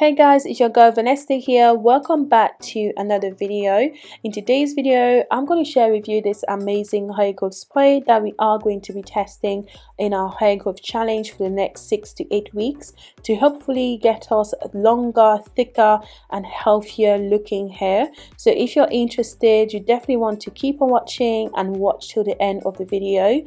Hey guys, it's your girl Vanessa here. Welcome back to another video. In today's video, I'm going to share with you this amazing hair growth spray that we are going to be testing in our hair growth challenge for the next six to eight weeks to hopefully get us longer, thicker and healthier looking hair. So if you're interested, you definitely want to keep on watching and watch till the end of the video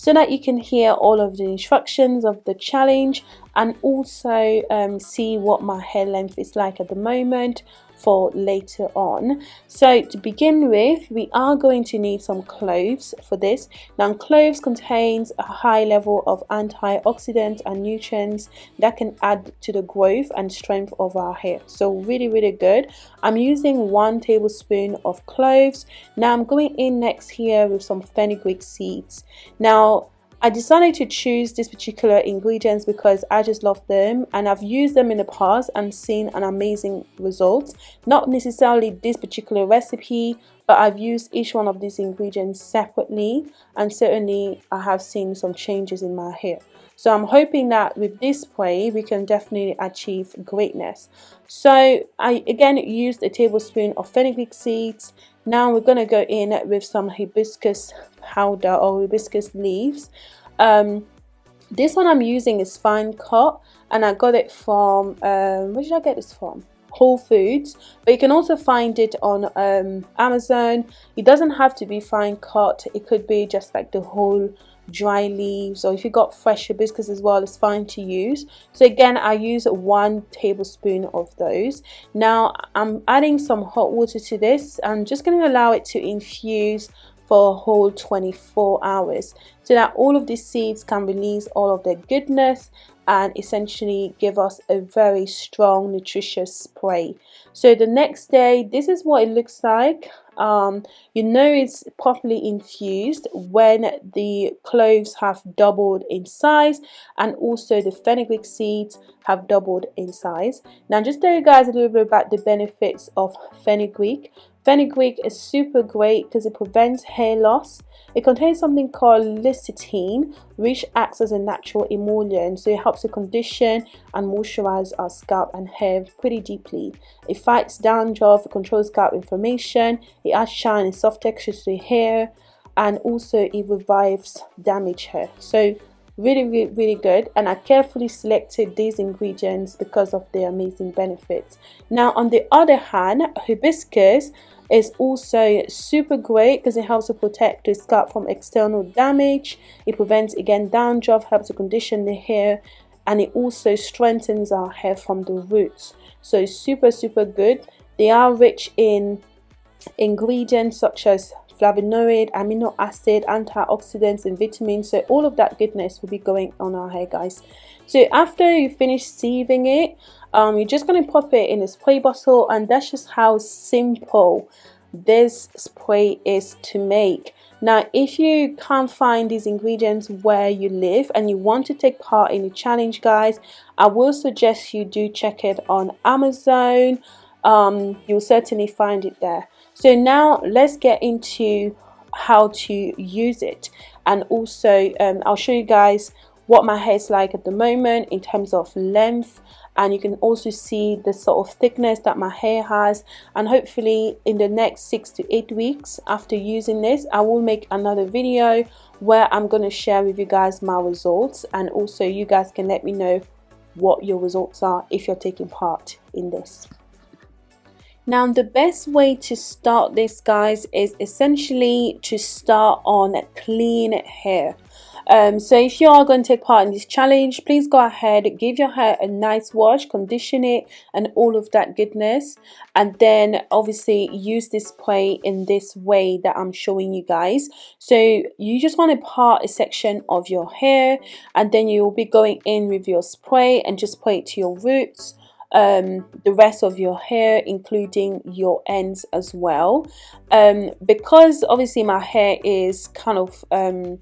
so that you can hear all of the instructions of the challenge and also um, see what my hair length is like at the moment for later on. So to begin with we are going to need some cloves for this. Now cloves contains a high level of antioxidants and nutrients that can add to the growth and strength of our hair. So really really good. I'm using one tablespoon of cloves. Now i'm going in next here with some fenugreek seeds. Now I decided to choose these particular ingredients because I just love them and I've used them in the past and seen an amazing result. Not necessarily this particular recipe, but I've used each one of these ingredients separately and certainly I have seen some changes in my hair. So I'm hoping that with this spray we can definitely achieve greatness. So I again used a tablespoon of fenugreek seeds. Now we're going to go in with some hibiscus powder or hibiscus leaves. Um, this one I'm using is fine cut and I got it from um, where did I get this from? Whole Foods but you can also find it on um, Amazon. It doesn't have to be fine cut. It could be just like the whole dry leaves or if you got fresh hibiscus as well it's fine to use. So again I use one tablespoon of those. Now I'm adding some hot water to this. I'm just going to allow it to infuse for a whole 24 hours so that all of these seeds can release all of their goodness and essentially give us a very strong nutritious spray. So the next day this is what it looks like um, you know it's properly infused when the cloves have doubled in size and also the fenugreek seeds have doubled in size. Now just tell you guys a little bit about the benefits of fenugreek Fenugreek is super great because it prevents hair loss. It contains something called lecithin, which acts as a natural emollient, so it helps to condition and moisturize our scalp and hair pretty deeply. It fights dandruff, it controls scalp inflammation, it adds shine and soft texture to hair, and also it revives damaged hair. So really really really good. And I carefully selected these ingredients because of their amazing benefits. Now on the other hand hibiscus is also super great because it helps to protect the scalp from external damage. It prevents again dandruff helps to condition the hair and it also strengthens our hair from the roots. So super super good. They are rich in ingredients such as flavonoid, amino acid, antioxidants and vitamins. So all of that goodness will be going on our hair guys. So after you finish sieving it, um, you're just going to pop it in a spray bottle and that's just how simple this spray is to make. Now, if you can't find these ingredients where you live and you want to take part in the challenge, guys, I will suggest you do check it on Amazon. Um, you'll certainly find it there. So now let's get into how to use it. And also um, I'll show you guys what my hair is like at the moment in terms of length. And you can also see the sort of thickness that my hair has. And hopefully in the next six to eight weeks after using this I will make another video where I'm going to share with you guys my results. And also you guys can let me know what your results are if you're taking part in this. Now the best way to start this guys is essentially to start on clean hair. Um, so if you are going to take part in this challenge, please go ahead, give your hair a nice wash, condition it and all of that goodness. And then obviously use this spray in this way that I'm showing you guys. So you just want to part a section of your hair and then you'll be going in with your spray and just spray it to your roots um, the rest of your hair including your ends as well. Um, because obviously my hair is kind of um,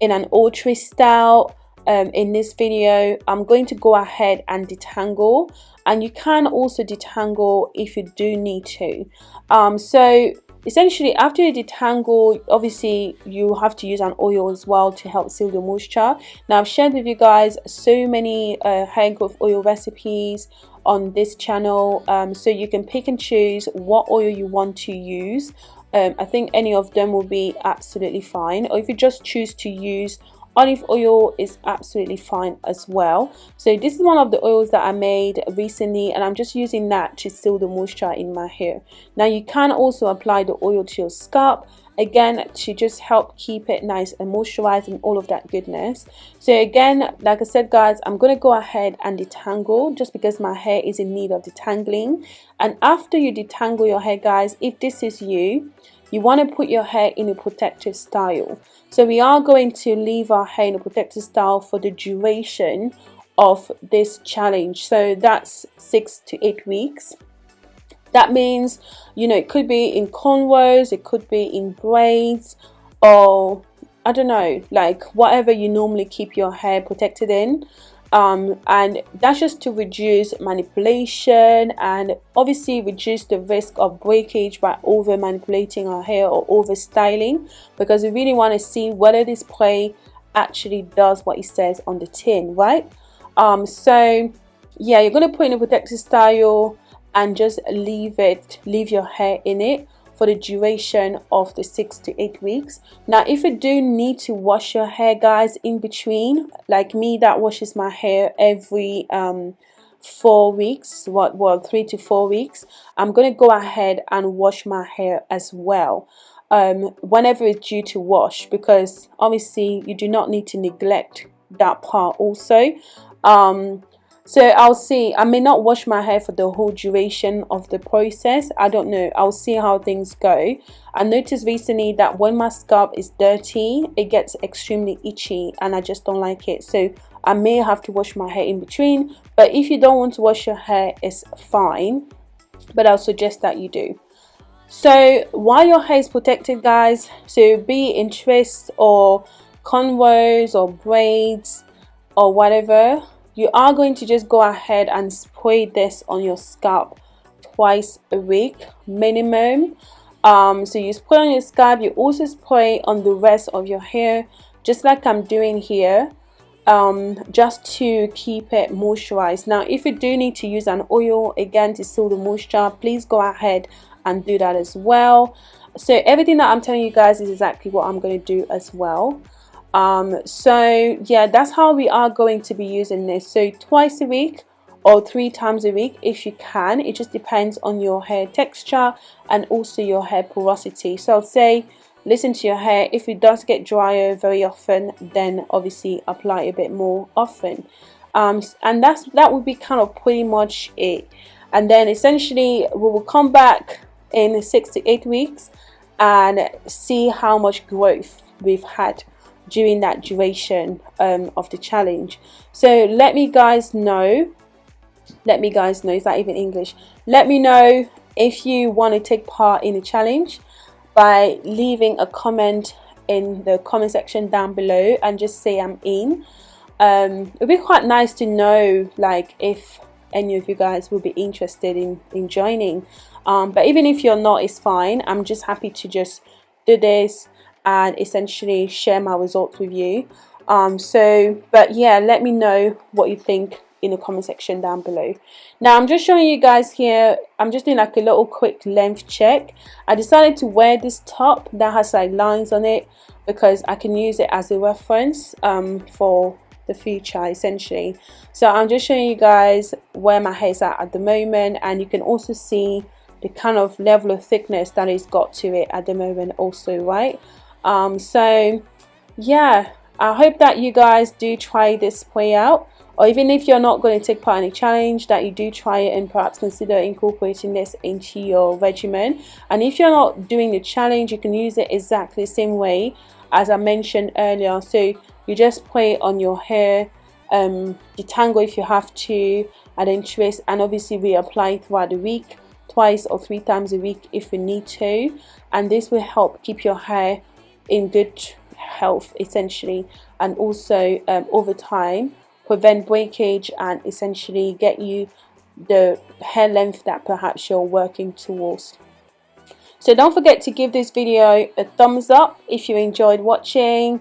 in an ultra style um, in this video I'm going to go ahead and detangle. And you can also detangle if you do need to. Um, so essentially after you detangle obviously you have to use an oil as well to help seal the moisture. Now i've shared with you guys so many uh, hair growth oil recipes on this channel um, so you can pick and choose what oil you want to use. Um, I think any of them will be absolutely fine. Or if you just choose to use olive oil is absolutely fine as well. So this is one of the oils that I made recently and I'm just using that to seal the moisture in my hair. Now you can also apply the oil to your scalp again to just help keep it nice and moisturized and all of that goodness. So again like I said guys I'm gonna go ahead and detangle just because my hair is in need of detangling. And after you detangle your hair guys if this is you you want to put your hair in a protective style. So we are going to leave our hair in a protective style for the duration of this challenge. So that's six to eight weeks. That means you know it could be in cornrows it could be in braids or I don't know like whatever you normally keep your hair protected in um, and that's just to reduce manipulation and obviously reduce the risk of breakage by over manipulating our hair or over styling because we really want to see whether this spray actually does what it says on the tin right? Um, so yeah you're going to put in a protective style and just leave it leave your hair in it for the duration of the six to eight weeks. Now if you do need to wash your hair guys in between like me that washes my hair every um, four weeks what well three to four weeks I'm gonna go ahead and wash my hair as well. Um, whenever it's due to wash because obviously you do not need to neglect that part also. Um, so I'll see I may not wash my hair for the whole duration of the process I don't know I'll see how things go. I noticed recently that when my scalp is dirty it gets extremely itchy and I just don't like it. So I may have to wash my hair in between but if you don't want to wash your hair it's fine but I'll suggest that you do. So while your hair is protected guys so be in twists or cornrows or braids or whatever you are going to just go ahead and spray this on your scalp twice a week minimum. Um, so you spray on your scalp you also spray on the rest of your hair just like I'm doing here um, just to keep it moisturized. Now if you do need to use an oil again to seal the moisture please go ahead and do that as well. So everything that I'm telling you guys is exactly what I'm going to do as well um, so yeah that's how we are going to be using this. So twice a week or three times a week if you can. It just depends on your hair texture and also your hair porosity. So I'll say listen to your hair. If it does get drier very often then obviously apply a bit more often. Um, and that's that would be kind of pretty much it. And then essentially we will come back in six to eight weeks and see how much growth we've had during that duration um, of the challenge. So let me guys know let me guys know is that even English? Let me know if you want to take part in the challenge by leaving a comment in the comment section down below and just say I'm in. Um, it'd be quite nice to know like if any of you guys will be interested in, in joining. Um, but even if you're not it's fine. I'm just happy to just do this and essentially share my results with you. Um, so but yeah let me know what you think in the comment section down below. Now I'm just showing you guys here I'm just doing like a little quick length check. I decided to wear this top that has like lines on it because I can use it as a reference um, for the future essentially. So I'm just showing you guys where my hair is at at the moment and you can also see the kind of level of thickness that it's got to it at the moment also right um, so yeah I hope that you guys do try this play out or even if you're not going to take part in a challenge that you do try it and perhaps consider incorporating this into your regimen. And if you're not doing the challenge you can use it exactly the same way as I mentioned earlier. So you just play it on your hair um, detangle if you have to and then twist and obviously reapply throughout the week twice or three times a week if you need to. And this will help keep your hair in good health essentially and also um, over time prevent breakage and essentially get you the hair length that perhaps you're working towards. So don't forget to give this video a thumbs up if you enjoyed watching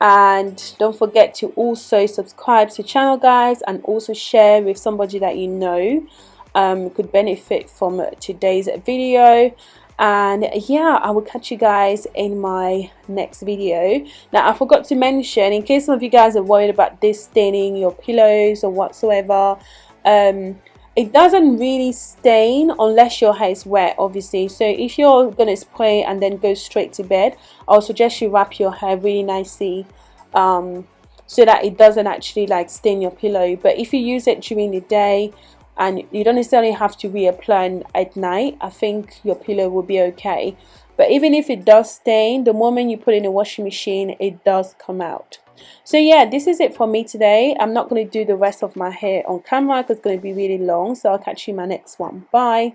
and don't forget to also subscribe to the channel guys and also share with somebody that you know um, could benefit from today's video and yeah i will catch you guys in my next video. Now i forgot to mention in case some of you guys are worried about this staining your pillows or whatsoever um, it doesn't really stain unless your hair is wet obviously. So if you're gonna spray and then go straight to bed I'll suggest you wrap your hair really nicely um, so that it doesn't actually like stain your pillow. But if you use it during the day and you don't necessarily have to reapply at night. I think your pillow will be okay. But even if it does stain the moment you put in a washing machine it does come out. So yeah this is it for me today. I'm not going to do the rest of my hair on camera because it's going to be really long. So I'll catch you in my next one. Bye